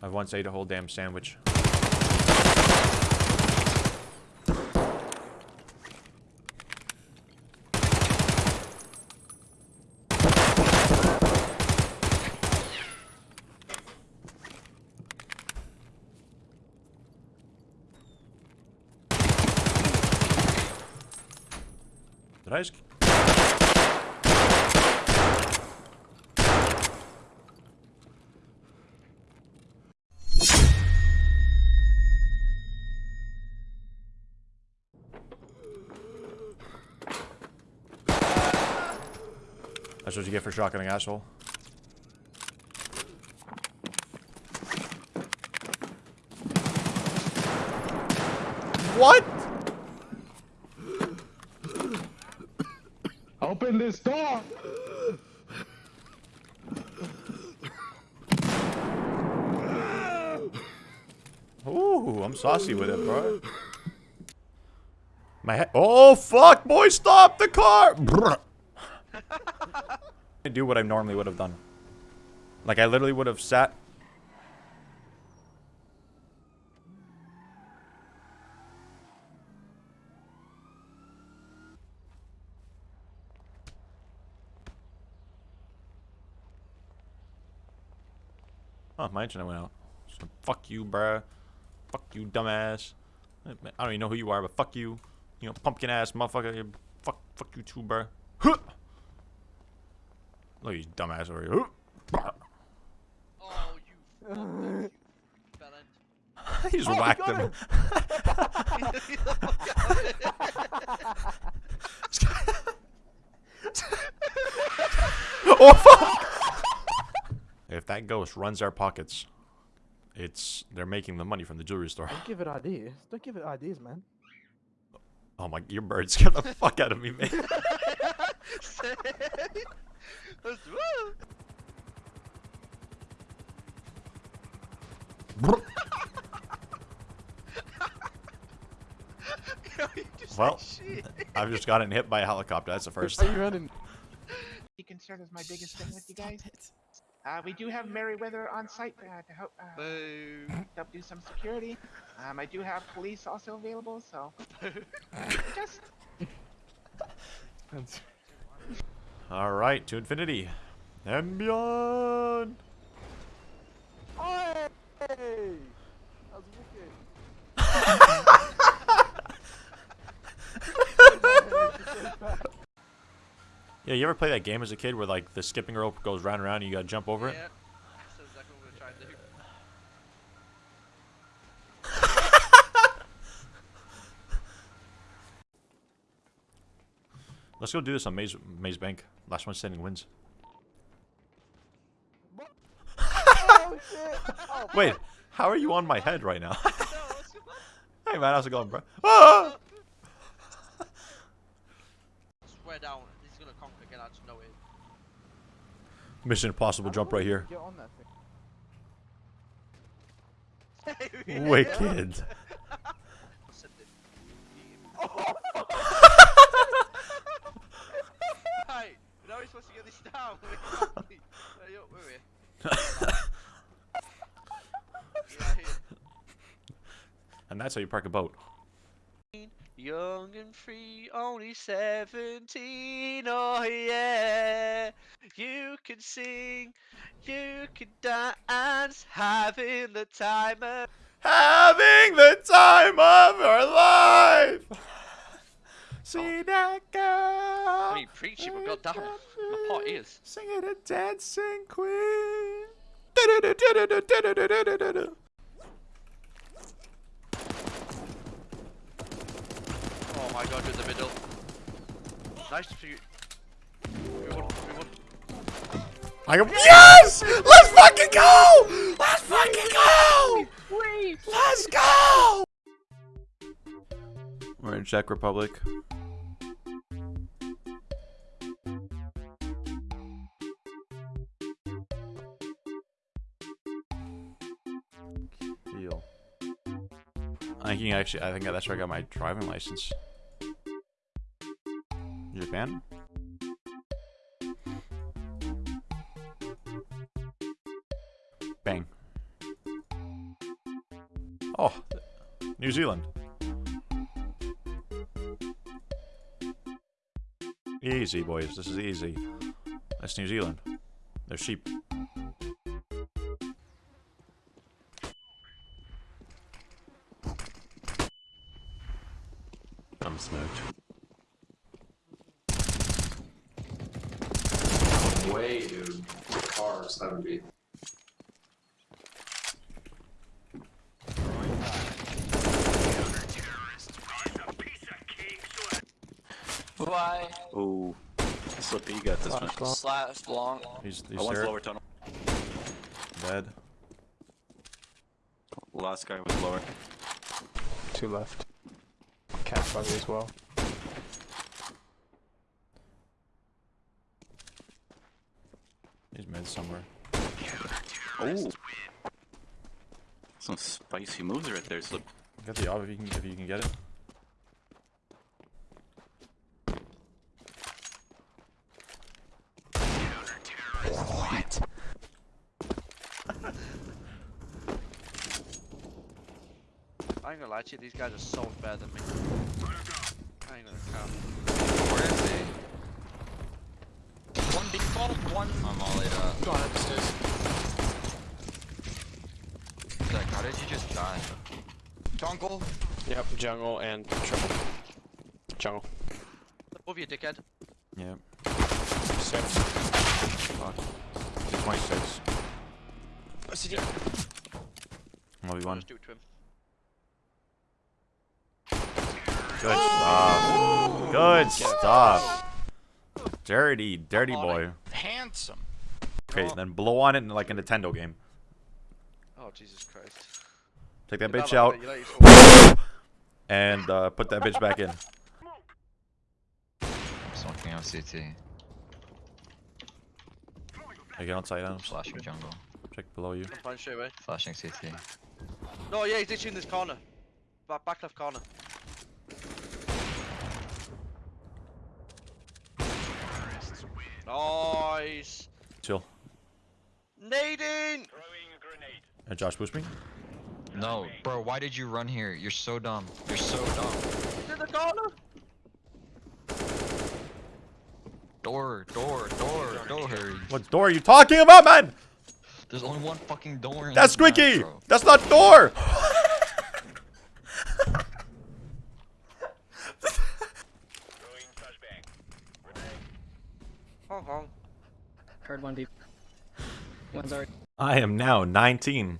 I once ate a whole damn sandwich. Did I just... That's what you get for shotgunning, asshole. What? Open this door! Ooh, I'm saucy with it, bro. My head. Oh, fuck, boy, stop the car! Brr. I do what I normally would have done. Like, I literally would have sat. Oh, my internet went out. So, fuck you, bruh. Fuck you, dumbass. I don't even know who you are, but fuck you. You know, pumpkin ass motherfucker. Fuck, fuck you too, bruh. Huh. Look at you dumbass over here. Oh, you fuck you felon. he just whacked him. oh fuck! If that ghost runs our pockets, it's they're making the money from the jewelry store. Don't give it ideas. Don't give it ideas, man. Oh my, your bird scared the fuck out of me, man. Let's- woo! You just said Well. I've just gotten hit by a helicopter. That's the first. Are you running? Be concerned is my biggest thing with you guys. Uh, we do have Merryweather on site uh, to help uh, help do some security. Um, I do have police also available, so just All right, to infinity and beyond. Hey! That was wicked. Yeah, you ever play that game as a kid where like the skipping rope goes round and round and you gotta jump over it? Yeah. That's exactly what we're trying to do. Let's go do this on Maze Maze Bank. Last one standing wins. oh! Oh, Wait, how are you on my head right now? No, what's going on? hey man, how's it going, bro? Ah! Swear down, he's gonna conquer again. I just know it. Mission Impossible jump right here. Get on that thing. Wicked. This down. Hurry up, hurry. And that's how you park a boat. Young and free, only 17, oh yeah. You can sing, you can dance, having the time of Having the time of our life. See that girl. I mean, preaching, but goddamn, my pot is. Sing it a dancing queen. Oh my god, in the middle. Nice for you. I go, yes! Let's fucking go! Let's fucking go! Let's go! We're in Czech Republic. I think actually, I think that's where I got my driving license. Japan? Bang. Oh, New Zealand. Easy, boys. This is easy. That's New Zealand. They're sheep. I'm smoked. Way, dude. Car 70. Why? Ooh. Slippy, you got this one. Slash long. He's, he's one's there. lower tunnel. Dead. Last guy was lower. Two left. Cat buggy as well. He's mid somewhere. Oh! Some spicy moves right there, Slip. Get the op if you can if you can get it. What? I ain't gonna lie to you, these guys are so much better than me. I ain't gonna count. Where is he? One big default, one. I'm all laid up. Go on upstairs. Zach, how did you just die? Jungle. Yep, jungle and triple. Jungle. Above you, dickhead. Yeah. Six. Fuck. He's 26. One v one. Just do it to him. Good stuff. Good stuff. Dirty, dirty boy. Handsome. Okay, then blow on it in like a Nintendo game. Oh, Jesus Christ. Take that bitch out like that, you like it and uh, put that bitch back in. Smoking on CT. I get on side items. Flashing jungle. Check below you. so- I'm fine straight away. Flashing CT. No, yeah, he's ditching this corner. Back, back left corner. Nice. Chill. Nading! Uh, Josh, boost me. No, bro, why did you run here? You're so dumb. You're so dumb. He's in the corner! Door, door, door, door. What door are you talking about, man? There's only one fucking door in That's this map, Squeaky. bro. That's not door. Heard one deep. One's already. I am now 19.